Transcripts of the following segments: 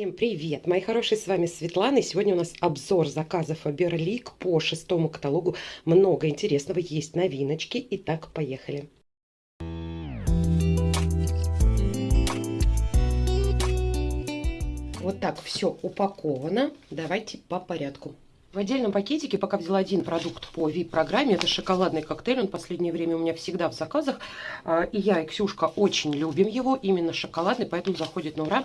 Всем привет, мои хорошие, с вами Светлана. И сегодня у нас обзор заказов Фаберлик по шестому каталогу. Много интересного, есть новиночки. Итак, поехали. Вот так все упаковано. Давайте по порядку. В отдельном пакетике пока взяла один продукт по VIP-программе. Это шоколадный коктейль. Он в последнее время у меня всегда в заказах. А, и я, и Ксюшка очень любим его. Именно шоколадный, поэтому заходит на ура.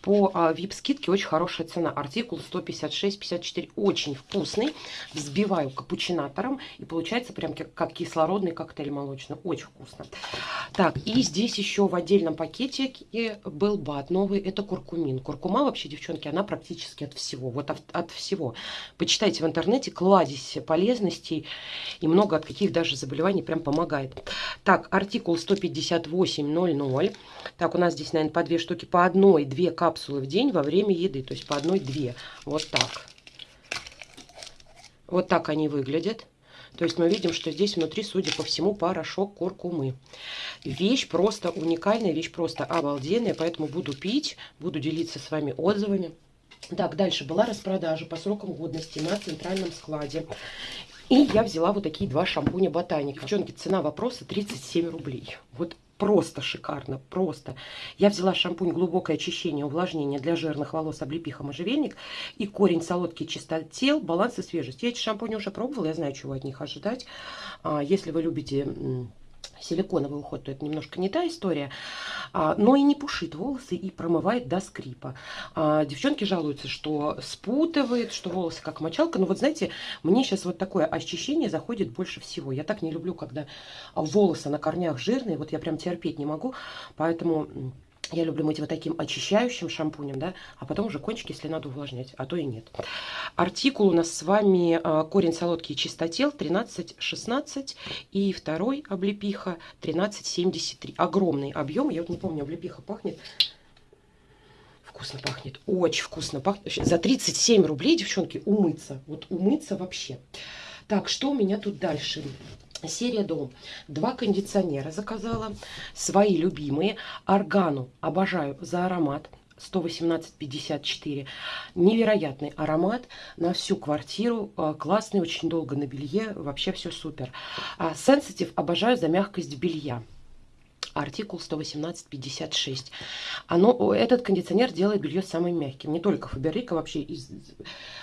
По VIP-скидке очень хорошая цена. Артикул 156-54. Очень вкусный. Взбиваю капучинатором. И получается прям как кислородный коктейль молочный. Очень вкусно. Так, и здесь еще в отдельном пакетике был бат новый. Это куркумин. Куркума вообще, девчонки, она практически от всего. Вот от, от всего. Почитайте Читайте в интернете, кладезь полезностей и много от каких даже заболеваний прям помогает. Так, артикул 158.00. Так, у нас здесь, наверное, по две штуки, по одной, две капсулы в день во время еды. То есть по одной, две. Вот так. Вот так они выглядят. То есть мы видим, что здесь внутри, судя по всему, порошок куркумы. Вещь просто уникальная, вещь просто обалденная, поэтому буду пить, буду делиться с вами отзывами. Так, дальше была распродажа по срокам годности на центральном складе. И я взяла вот такие два шампуня Ботаника. Девчонки, цена вопроса 37 рублей. Вот просто шикарно, просто. Я взяла шампунь глубокое очищение, увлажнение для жирных волос, облепиха, можжевельник и корень солодкий чистотел, баланс и свежесть. Я эти шампуни уже пробовала, я знаю, чего от них ожидать. А, если вы любите силиконовый уход, то это немножко не та история, но и не пушит волосы и промывает до скрипа. А, девчонки жалуются, что спутывает, что волосы как мочалка, но вот знаете, мне сейчас вот такое ощущение заходит больше всего. Я так не люблю, когда волосы на корнях жирные, вот я прям терпеть не могу, поэтому я люблю мыть вот таким очищающим шампунем, да, а потом уже кончики, если надо, увлажнять, а то и нет. Артикул у нас с вами а, корень солодкий чистотел 13,16 и второй облепиха 13,73. Огромный объем, я вот не помню, облепиха пахнет вкусно пахнет, очень вкусно пахнет. За 37 рублей, девчонки, умыться, вот умыться вообще. Так, что у меня тут дальше? Серия Дом. Два кондиционера заказала. Свои любимые. Органу обожаю за аромат. 118,54. Невероятный аромат на всю квартиру. А, классный, очень долго на белье. Вообще все супер. Сенситив обожаю за мягкость белья артикул 118-56. Оно, этот кондиционер делает белье самым мягким. Не только Фаберлик, а вообще из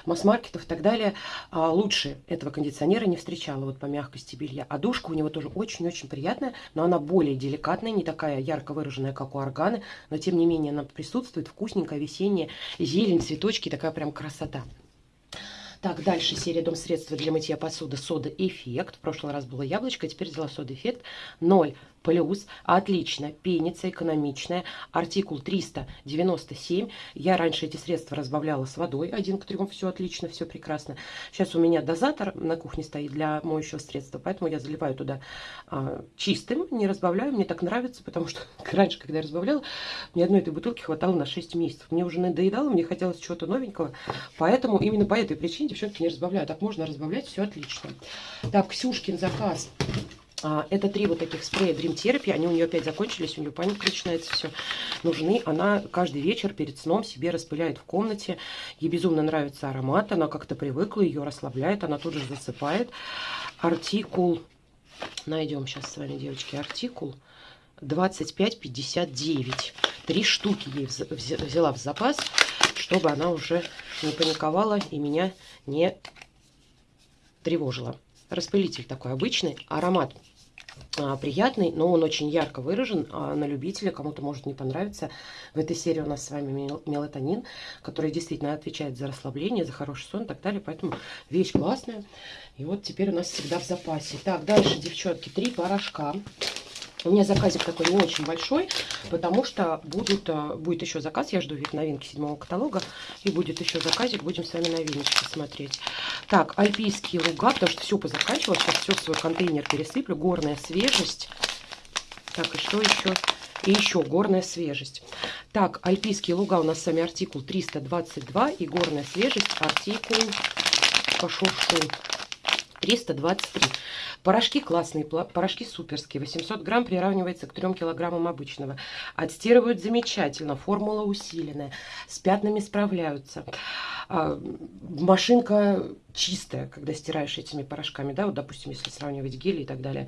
масс-маркетов и так далее. А лучше этого кондиционера не встречала вот по мягкости белья. А душка у него тоже очень-очень приятная, но она более деликатная, не такая ярко выраженная, как у органы, но тем не менее она присутствует, вкусненькая, весенняя, зелень, цветочки, такая прям красота. Так, дальше серия дом средства для мытья посуды сода эффект. В прошлый раз было яблочко, теперь взяла сода эффект 0 плюс, отлично, пенится, экономичная, артикул 397, я раньше эти средства разбавляла с водой, один к трем, все отлично, все прекрасно. Сейчас у меня дозатор на кухне стоит для моющего средства, поэтому я заливаю туда а, чистым, не разбавляю, мне так нравится, потому что раньше, когда я разбавляла, мне одной этой бутылки хватало на 6 месяцев, мне уже надоедало, мне хотелось чего-то новенького, поэтому именно по этой причине девчонки не разбавляю, так можно разбавлять, все отлично. Так, Ксюшкин заказ. А, это три вот таких спрея Dream Therapy. Они у нее опять закончились, у нее паника начинается, все. Нужны. Она каждый вечер перед сном себе распыляет в комнате. Ей безумно нравится аромат. Она как-то привыкла, ее расслабляет. Она тут же засыпает. Артикул. Найдем сейчас с вами, девочки, артикул. 25,59. Три штуки ей взяла в запас, чтобы она уже не паниковала и меня не тревожила. Распылитель такой обычный, аромат приятный, но он очень ярко выражен а на любителя, кому-то может не понравиться. В этой серии у нас с вами мелатонин, который действительно отвечает за расслабление, за хороший сон и так далее, поэтому вещь классная. И вот теперь у нас всегда в запасе. Так, дальше, девчонки, три порошка. У меня заказик такой не очень большой, потому что будут, э, будет еще заказ. Я жду вид новинки седьмого каталога. И будет еще заказик. Будем с вами новиночки смотреть. Так, альпийские луга, потому что все позаканчивалось. Сейчас все в свой контейнер пересыплю. Горная свежесть. Так, и что еще? И еще горная свежесть. Так, альпийские луга у нас с вами артикул 322. И горная свежесть артикул пошел что? 323. Порошки классные, порошки суперские. 800 грамм приравнивается к 3 килограммам обычного. Отстирывают замечательно, формула усиленная. С пятнами справляются. А, машинка чистая, когда стираешь этими порошками, да, вот, допустим, если сравнивать гели и так далее.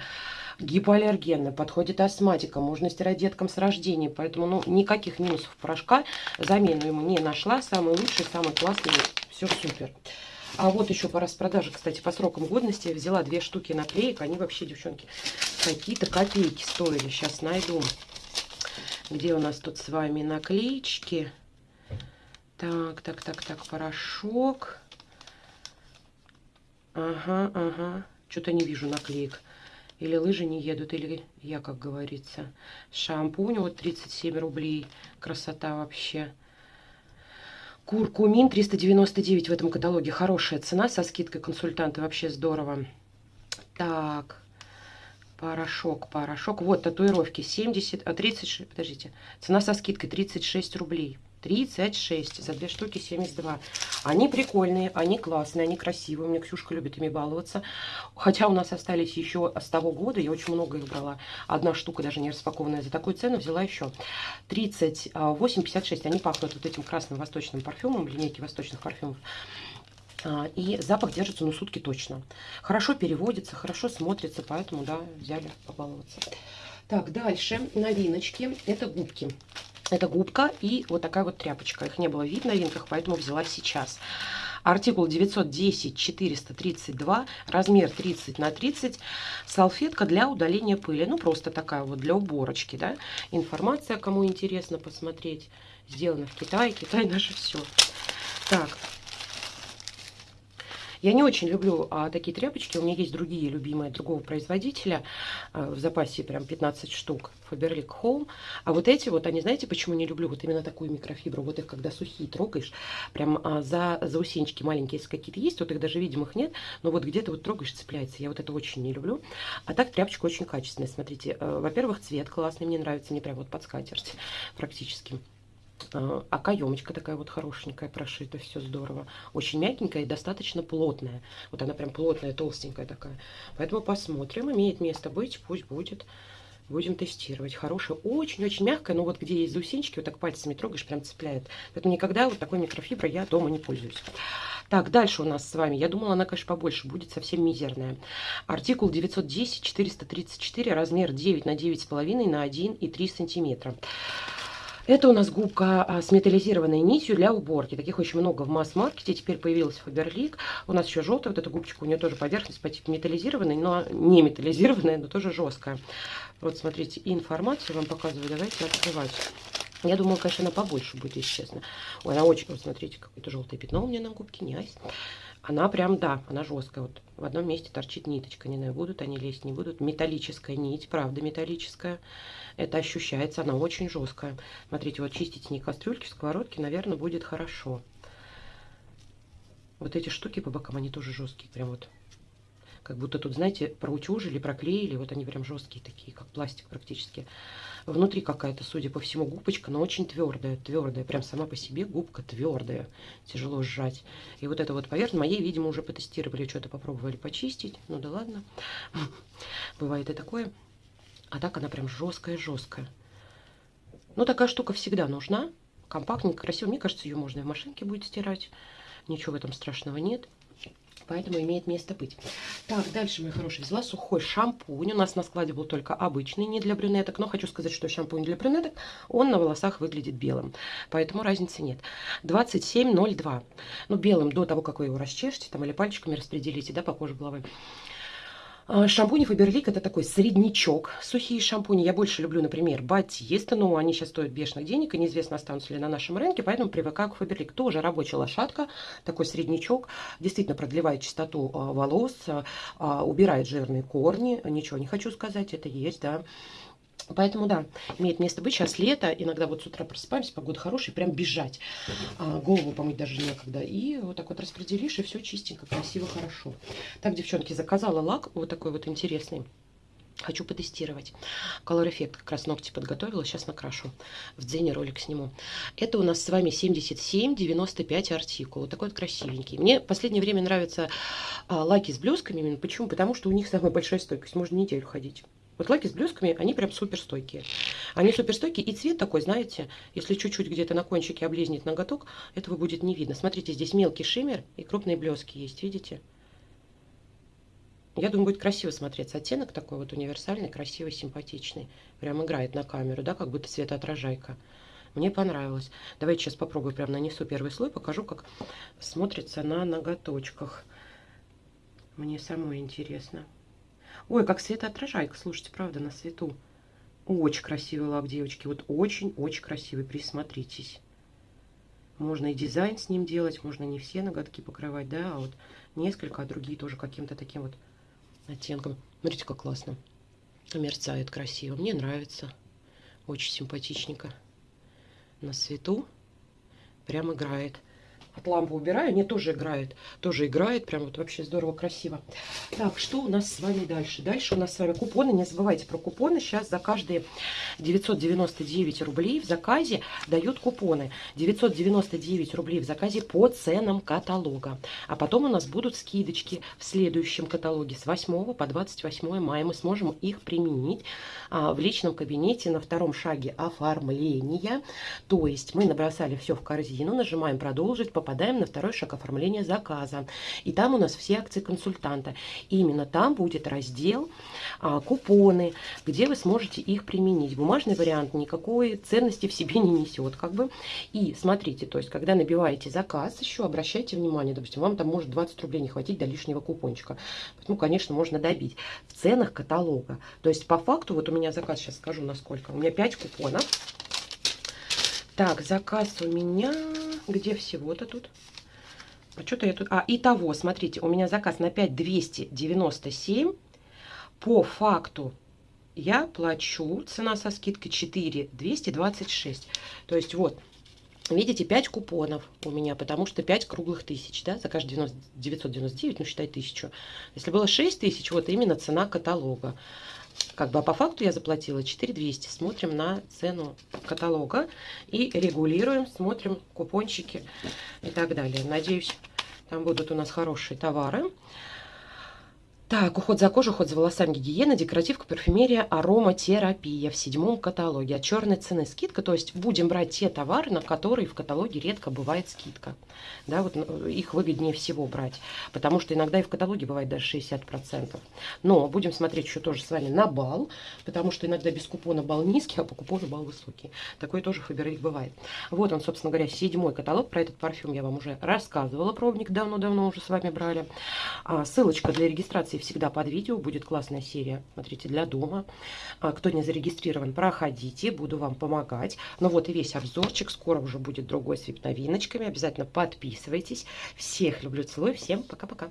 Гипоаллергенно, подходит астматика, можно стирать деткам с рождения, поэтому, ну, никаких минусов порошка, замену ему не нашла, самый лучший, самый классный, все супер. А вот еще по распродаже, кстати, по срокам годности. Взяла две штуки наклеек. Они вообще, девчонки, какие-то копейки стоили. Сейчас найду. Где у нас тут с вами наклеечки? Так, так, так, так, порошок. Ага, ага. Что-то не вижу наклеек. Или лыжи не едут, или я, как говорится. Шампунь, вот 37 рублей. Красота вообще. Куркумин 399 в этом каталоге. Хорошая цена со скидкой консультанты. Вообще здорово. Так. Порошок, порошок. Вот татуировки 70, а 36, подождите. Цена со скидкой 36 рублей. 36 за две штуки 72 они прикольные они классные они красивые. У меня ксюшка любит ими баловаться. Хотя у нас остались еще с того года я очень много их брала. Одна штука даже не распакованная за такую цену взяла еще 38 56 они пахнут вот этим красным восточным парфюмом линейки восточных парфюмов. А, и запах держится ну сутки точно. Хорошо переводится хорошо смотрится поэтому да взяли побаловаться. Так дальше новиночки. Это губки это губка и вот такая вот тряпочка. Их не было в новинках, поэтому взяла сейчас. Артикул 910-432, размер 30 на 30. Салфетка для удаления пыли. Ну, просто такая вот для уборочки, да. Информация, кому интересно посмотреть. Сделано в Китае. Китай наше все. Так, я не очень люблю а, такие тряпочки. У меня есть другие любимые другого производителя. А, в запасе прям 15 штук. Faberlic Home. А вот эти вот, они знаете, почему не люблю? Вот именно такую микрофибру. Вот их, когда сухие трогаешь, прям а, за заусенчики маленькие, если какие-то есть, вот их даже видимых нет, но вот где-то вот трогаешь, цепляется. Я вот это очень не люблю. А так тряпочка очень качественная. Смотрите, э, во-первых, цвет классный, мне нравится, не прям вот под скатерть практически. А, а каемочка такая вот хорошенькая, прошита, все здорово. Очень мягенькая и достаточно плотная. Вот она прям плотная, толстенькая такая. Поэтому посмотрим, имеет место быть, пусть будет. Будем тестировать. Хорошая, очень-очень мягкая, но вот где есть заусенчики, вот так пальцами трогаешь, прям цепляет. Поэтому никогда вот такой микрофиброй я дома не пользуюсь. Так, дальше у нас с вами. Я думала, она, конечно, побольше будет, совсем мизерная. Артикул 910-434, размер 9 на 9,5 на 1,3 сантиметра. Это у нас губка а, с металлизированной нитью для уборки. Таких очень много в масс-маркете. Теперь появилась Фаберлик. У нас еще желтая вот эта губочка. У нее тоже поверхность по типу металлизированной, но не металлизированная, но тоже жесткая. Вот смотрите, информацию вам показываю. Давайте открывать. Я думала, конечно, она побольше будет, если честно. Ой, она очень... Вот смотрите, какое-то желтое пятно у меня на губке. Не айс. Она прям, да, она жесткая. Вот в одном месте торчит ниточка. Не знаю, будут они лезть, не будут. Металлическая нить, правда металлическая. Это ощущается, она очень жесткая. Смотрите, вот чистить не кастрюльки, сковородки, наверное, будет хорошо. Вот эти штуки по бокам, они тоже жесткие. Прям вот, как будто тут, знаете, проутюжили, проклеили. Вот они прям жесткие такие, как пластик практически. Внутри какая-то, судя по всему, губочка, но очень твердая, твердая. Прям сама по себе губка твердая. Тяжело сжать. И вот это вот поверхность, моей, видимо, уже потестировали, что-то попробовали почистить. Ну да ладно. Бывает и такое. А так она прям жесткая-жесткая. Ну, такая штука всегда нужна. Компактненько, красиво. Мне кажется, ее можно и в машинке будет стирать. Ничего в этом страшного нет. Поэтому имеет место быть. Так, дальше, мои хорошие, взяла сухой шампунь. У нас на складе был только обычный, не для брюнеток. Но хочу сказать, что шампунь для брюнеток, он на волосах выглядит белым. Поэтому разницы нет. 27,02. Ну, белым до того, как вы его расчешете, там, или пальчиками распределите, да, по коже головы. А, шампуни Фаберлик это такой среднячок. Сухие шампуни я больше люблю, например, Батиста, но они сейчас стоят бешеных денег, и неизвестно, останутся ли на нашем рынке, поэтому привыкаю к Фаберлик. Тоже рабочая лошадка, такой среднячок, действительно продлевает чистоту а, волос, а, убирает жирные корни, ничего не хочу сказать, это есть, да. Поэтому, да, имеет место быть. Сейчас лето, иногда вот с утра просыпаемся, погода хорошая, прям бежать. А, голову помыть даже некогда. И вот так вот распределишь, и все чистенько, красиво, хорошо. Так, девчонки, заказала лак вот такой вот интересный. Хочу потестировать. Color Effect как раз ногти подготовила, сейчас накрашу. В Дзене ролик сниму. Это у нас с вами 77-95 артикул. Вот такой вот красивенький. Мне в последнее время нравятся а, лаки с блесками. Почему? Потому что у них самая большая стойкость. Можно неделю ходить. Вот лаки с блесками, они прям супер стойкие. Они супер стойкие. И цвет такой, знаете, если чуть-чуть где-то на кончике облезет ноготок, этого будет не видно. Смотрите, здесь мелкий шиммер и крупные блески есть. Видите? Я думаю, будет красиво смотреться. Оттенок такой вот универсальный, красивый, симпатичный. Прям играет на камеру, да, как будто цветоотражайка. Мне понравилось. Давайте сейчас попробую, прям нанесу первый слой, покажу, как смотрится на ноготочках. Мне самой интересно. Ой, как светоотражайка, слушайте, правда, на свету. Очень красивый лак, девочки, вот очень-очень красивый, присмотритесь. Можно и дизайн с ним делать, можно не все ноготки покрывать, да, а вот несколько, а другие тоже каким-то таким вот оттенком. Смотрите, как классно. Мерцает красиво. Мне нравится. Очень симпатичненько. На свету. Прям играет. От лампы убираю, они тоже играют. Тоже играет, прям вот вообще здорово, красиво. Так, что у нас с вами дальше? Дальше у нас с вами купоны. Не забывайте про купоны. Сейчас за каждые 999 рублей в заказе дают купоны. 999 рублей в заказе по ценам каталога. А потом у нас будут скидочки в следующем каталоге. С 8 по 28 мая мы сможем их применить а, в личном кабинете на втором шаге оформления. То есть мы набросали все в корзину, нажимаем продолжить, попадаем на второй шаг оформления заказа. И там у нас все акции консультанта. И именно там будет раздел а, купоны, где вы сможете их применить. Бумажный вариант никакой ценности в себе не несет. Как бы. И смотрите, то есть когда набиваете заказ, еще обращайте внимание, допустим, вам там может 20 рублей не хватить до лишнего купончика. Ну, конечно, можно добить. В ценах каталога. То есть по факту, вот у меня заказ, сейчас скажу насколько, у меня 5 купонов. Так, заказ у меня где всего-то тут? А что-то я тут... А, итого, смотрите, у меня заказ на 5297. По факту я плачу, цена со скидкой 4226. То есть вот, видите, 5 купонов у меня, потому что 5 круглых тысяч, да, за каждый 90, 999, ну считай тысячу. Если было 6 тысяч, вот именно цена каталога. Как бы, а по факту я заплатила 4200. Смотрим на цену каталога и регулируем, смотрим купончики и так далее. Надеюсь, там будут у нас хорошие товары. Так, уход за кожей, уход за волосами, гигиена, декоративка, парфюмерия, ароматерапия в седьмом каталоге. От черной цены скидка, то есть будем брать те товары, на которые в каталоге редко бывает скидка. Да, вот ну, их выгоднее всего брать, потому что иногда и в каталоге бывает даже 60%. Но будем смотреть еще тоже с вами на бал, потому что иногда без купона бал низкий, а по купону бал высокий. Такое тоже Фаберлик бывает. Вот он, собственно говоря, седьмой каталог. Про этот парфюм я вам уже рассказывала, пробник давно-давно уже с вами брали. А, ссылочка для регистрации информации всегда под видео. Будет классная серия, смотрите, для дома. А, кто не зарегистрирован, проходите, буду вам помогать. Ну вот и весь обзорчик. Скоро уже будет другой с вип-новиночками. Обязательно подписывайтесь. Всех люблю, целую. Всем пока-пока.